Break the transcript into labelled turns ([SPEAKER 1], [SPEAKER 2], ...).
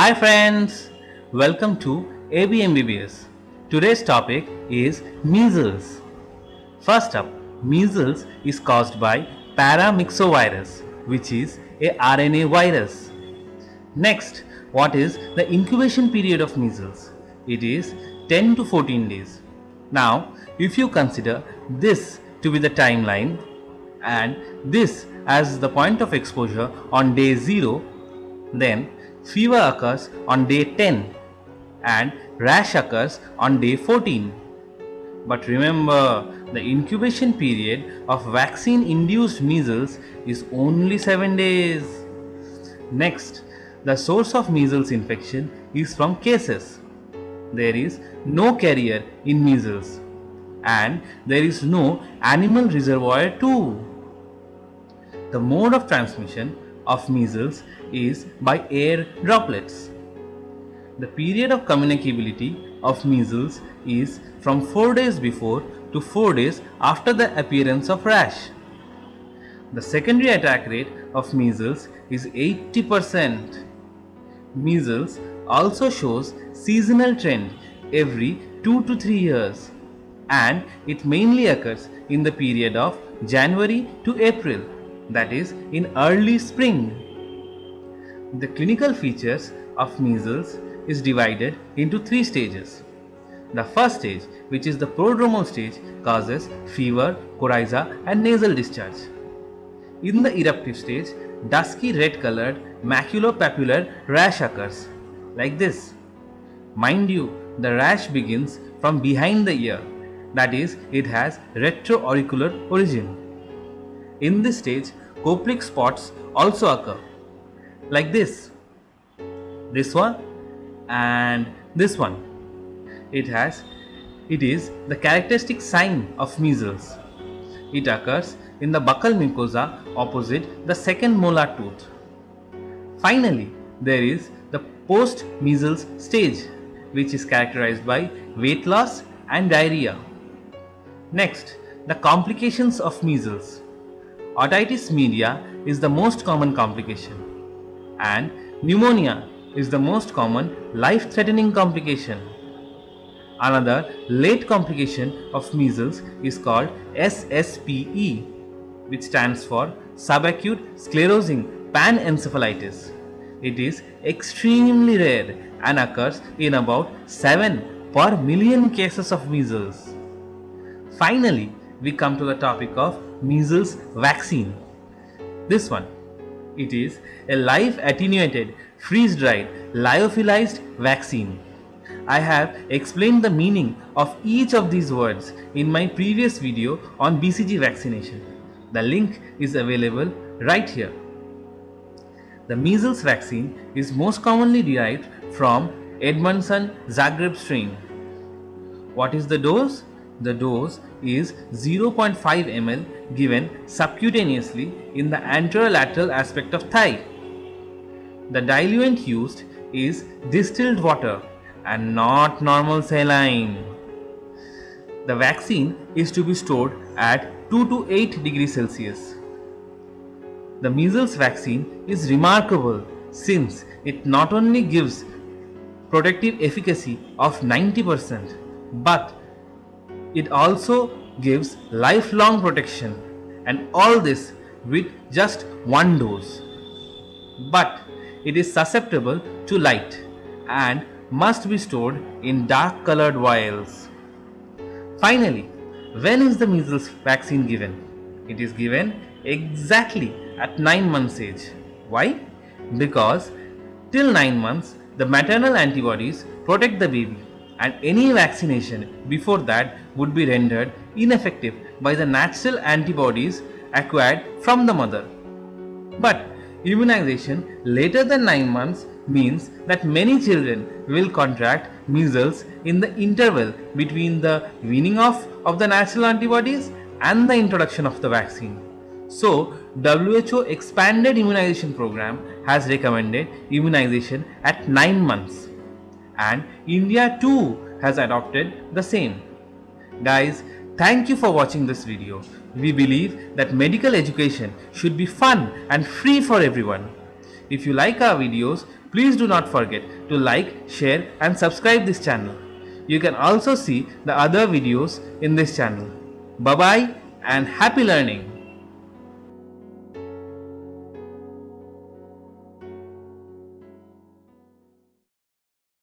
[SPEAKER 1] Hi friends, welcome to ABMBBS. Today's topic is measles. First up, measles is caused by paramyxovirus, which is a RNA virus. Next, what is the incubation period of measles? It is 10 to 14 days. Now, if you consider this to be the timeline and this as the point of exposure on day 0, then fever occurs on day 10 and rash occurs on day 14. But remember, the incubation period of vaccine induced measles is only 7 days. Next, the source of measles infection is from cases. There is no carrier in measles and there is no animal reservoir too. The mode of transmission of measles is by air droplets. The period of communicability of measles is from 4 days before to 4 days after the appearance of rash. The secondary attack rate of measles is 80%. Measles also shows seasonal trend every 2 to 3 years and it mainly occurs in the period of January to April that is in early spring. The clinical features of measles is divided into three stages. The first stage, which is the prodromal stage, causes fever, coryza and nasal discharge. In the eruptive stage, dusky red colored maculopapular rash occurs, like this. Mind you, the rash begins from behind the ear, that is, it has retroauricular origin. In this stage, Koplik spots also occur like this. This one and this one. It has it is the characteristic sign of measles. It occurs in the buccal mucosa opposite the second molar tooth. Finally, there is the post-measles stage which is characterized by weight loss and diarrhea. Next, the complications of measles. Otitis media is the most common complication and pneumonia is the most common life-threatening complication. Another late complication of measles is called SSPE which stands for subacute sclerosing panencephalitis. It is extremely rare and occurs in about 7 per million cases of measles. Finally, we come to the topic of measles vaccine. This one it is a live attenuated, freeze-dried, lyophilized vaccine. I have explained the meaning of each of these words in my previous video on BCG vaccination. The link is available right here. The measles vaccine is most commonly derived from Edmonston Zagreb strain. What is the dose? The dose is 0.5 ml given subcutaneously in the anterolateral aspect of thigh. The diluent used is distilled water and not normal saline. The vaccine is to be stored at 2 to 8 degrees Celsius. The measles vaccine is remarkable since it not only gives protective efficacy of 90% but it also gives lifelong protection and all this with just one dose. But it is susceptible to light and must be stored in dark colored vials. Finally, when is the measles vaccine given? It is given exactly at 9 months age. Why? Because till 9 months the maternal antibodies protect the baby and any vaccination before that would be rendered ineffective by the natural antibodies acquired from the mother. But immunization later than 9 months means that many children will contract measles in the interval between the weaning off of the natural antibodies and the introduction of the vaccine. So, WHO expanded immunization program has recommended immunization at 9 months and India too has adopted the same. Guys, thank you for watching this video. We believe that medical education should be fun and free for everyone. If you like our videos, Please do not forget to like, share and subscribe this channel. You can also see the other videos in this channel. Bye bye and happy learning.